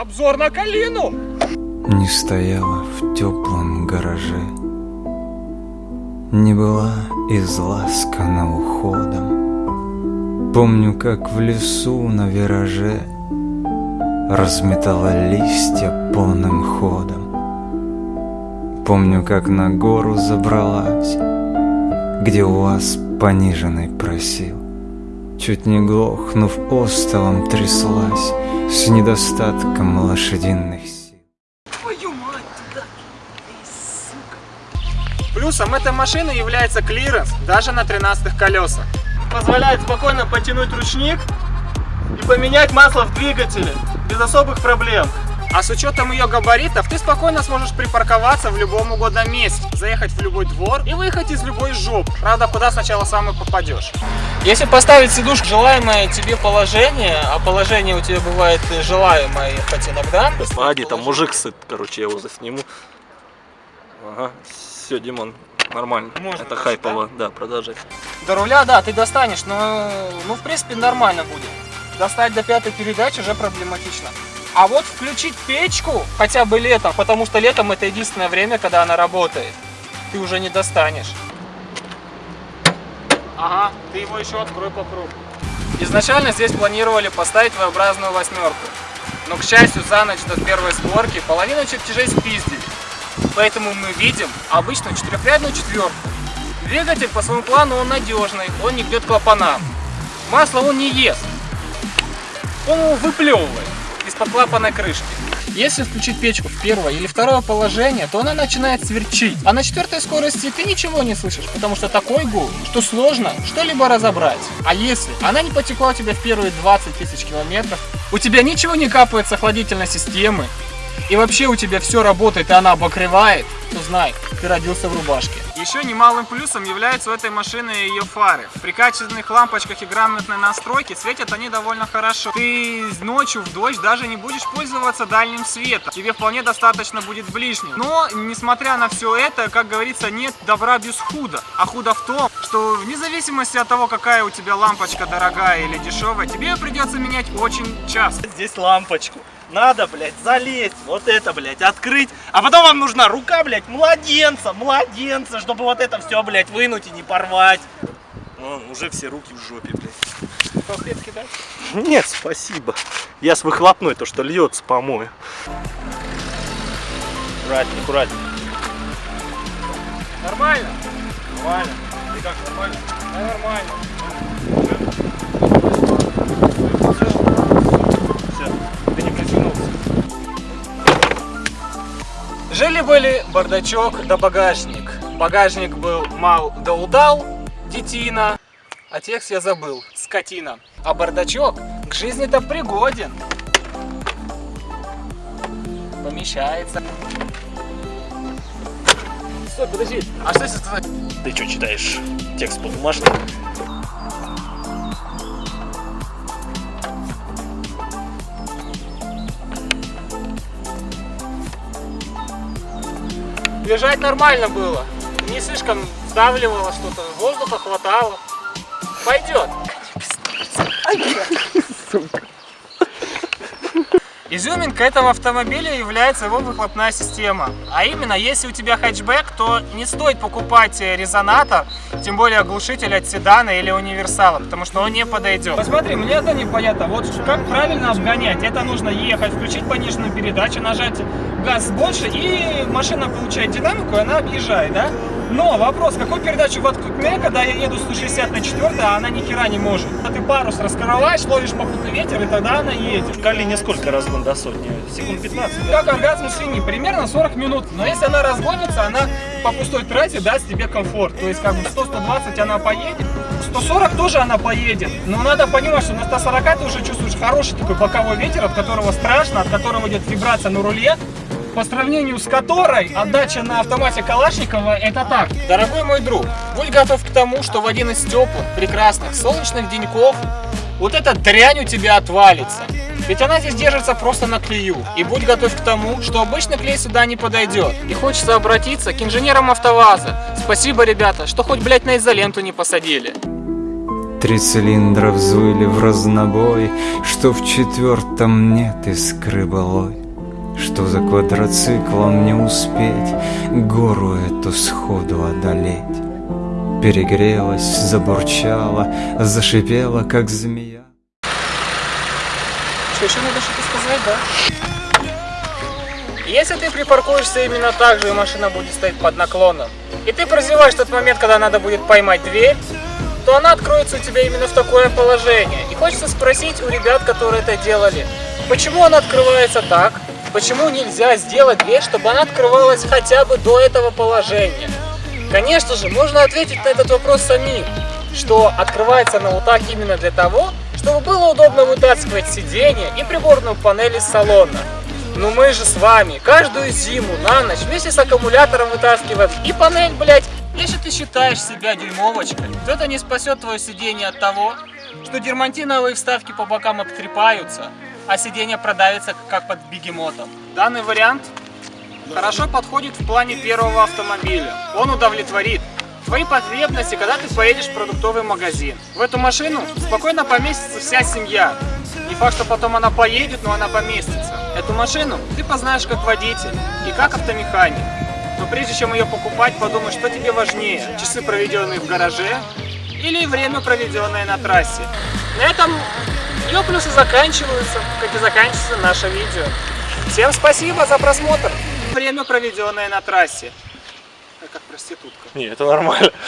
Обзор на калину! Не стояла в теплом гараже. Не была изласкана уходом. Помню, как в лесу на вираже Разметала листья полным ходом. Помню, как на гору забралась Где у вас пониженный просил Чуть не глохнув остовом тряслась С недостатком лошадиных сил Твою мать, туда! Эй, сука! Плюсом этой машины является клиренс даже на 13 колесах. Позволяет спокойно потянуть ручник и поменять масло в двигателе без особых проблем. А с учетом ее габаритов, ты спокойно сможешь припарковаться в любом угодном месте, заехать в любой двор и выехать из любой жопы. Правда, куда сначала сам и попадешь. Если поставить сидушку в желаемое тебе положение, а положение у тебя бывает желаемое хоть иногда. Погоди, там мужик сыт, короче, я его засниму. Ага, все, Димон, нормально. Можно Это хайпово, да, продолжай. До руля, да, ты достанешь, но, ну, в принципе, нормально будет. Достать до пятой передачи уже проблематично. А вот включить печку хотя бы летом, потому что летом это единственное время, когда она работает, ты уже не достанешь. Ага, ты его еще открой по кругу. Изначально здесь планировали поставить V-образную восьмерку. Но, к счастью, за ночь до первой сборки половину чертежей спиздили. Поэтому мы видим обычную четырехрядную четверку. Двигатель по своему плану он надежный, он не бьет клапанам. Масло он не ест. Он его выплевывает из-под клапанной крышки. Если включить печку в первое или второе положение, то она начинает сверчить. А на четвертой скорости ты ничего не слышишь, потому что такой гул, что сложно что-либо разобрать. А если она не потекла у тебя в первые 20 тысяч километров, у тебя ничего не капает с охладительной системы, и вообще у тебя все работает, и она обогревает, то знай, ты родился в рубашке. Еще немалым плюсом являются у этой машины ее фары. При качественных лампочках и грамотной настройке светят они довольно хорошо. Ты ночью в дождь даже не будешь пользоваться дальним светом. Тебе вполне достаточно будет ближнего. Но, несмотря на все это, как говорится, нет добра без худа. А худо в том, что вне зависимости от того, какая у тебя лампочка дорогая или дешевая, тебе придется менять очень часто. Здесь лампочку. Надо, блядь, залезть, вот это, блядь, открыть. А потом вам нужна рука, блядь, младенца, младенца, чтобы вот это все, блядь, вынуть и не порвать. Ну, уже все руки в жопе, блядь. Салфетки, да? Нет, спасибо. Я с выхлопной, то, что льется, помою. Аккуратнее, аккуратнее. Нормально? Нормально. Ты как, нормально? Да, нормально. Жили-были бардачок да багажник. Багажник был мал да удал, детина, а текст я забыл, скотина. А бардачок к жизни-то пригоден. Помещается. Стой, подожди, а что если сказать? Ты что читаешь? Текст по бумажке? Лежать нормально было. Не слишком сдавливало что-то, воздуха хватало. Пойдет. Изюминка этого автомобиля является его выхлопная система. А именно, если у тебя хэтчбэк, то не стоит покупать э, резонатор, тем более оглушитель от седана или универсала, потому что он не подойдет. Посмотри, мне это непонятно. Вот как правильно обгонять. Это нужно ехать, включить пониженную передачу, нажать газ больше, и машина получает динамику, и она объезжает, да? Но вопрос, какую передачу воткнуть, когда я еду 160 на 4, а она ни хера не может. А ты парус раскрываешь, ловишь попутный ветер, и тогда она едет. В Калине сколько разгон до сотни? Секунд 15? да? Как оргазм свиньи, примерно 40 минут. Но если она разгонится, она по пустой трассе даст тебе комфорт. То есть как бы 100-120 она поедет, 140 тоже она поедет. Но надо понимать, что на 140 ты уже чувствуешь хороший такой боковой ветер, от которого страшно, от которого идет вибрация на руле. По сравнению с которой отдача на автомате Калашникова это так. Дорогой мой друг, будь готов к тому, что в один из теплых, прекрасных, солнечных деньков вот эта дрянь у тебя отвалится. Ведь она здесь держится просто на клею. И будь готов к тому, что обычный клей сюда не подойдет. И хочется обратиться к инженерам АвтоВАЗа. Спасибо, ребята, что хоть, блядь, на изоленту не посадили. Три цилиндра взвыли в разнобой Что в четвертом нет искры былой Что за квадроциклом не успеть Гору эту сходу одолеть Перегрелась, забурчала, зашипела, как змея Что, еще надо что-то сказать, да? Если ты припаркуешься именно так же, и машина будет стоять под наклоном, и ты прозеваешь тот момент, когда надо будет поймать дверь, то она откроется у тебя именно в такое положение. И хочется спросить у ребят, которые это делали, почему она открывается так? Почему нельзя сделать дверь, чтобы она открывалась хотя бы до этого положения? Конечно же, можно ответить на этот вопрос самим, что открывается она вот так именно для того, чтобы было удобно вытаскивать сиденье и приборную панель из салона. Но мы же с вами каждую зиму на ночь вместе с аккумулятором вытаскиваем и панель, блядь. Если ты считаешь себя дюймовочкой, то это не спасет твое сиденье от того, что дермантиновые вставки по бокам обтрепаются, а сиденье продавится как под бегемотом. Данный вариант хорошо подходит в плане первого автомобиля. Он удовлетворит твои потребности, когда ты поедешь в продуктовый магазин. В эту машину спокойно поместится вся семья. Не факт, что потом она поедет, но она поместится. Эту машину ты познаешь как водитель и как автомеханик. Но прежде чем ее покупать, подумай, что тебе важнее. Часы, проведенные в гараже, или время, проведенное на трассе. На этом ее плюсы заканчиваются, как и заканчивается наше видео. Всем спасибо за просмотр! Время, проведенное на трассе. Как проститутка. Не, это нормально.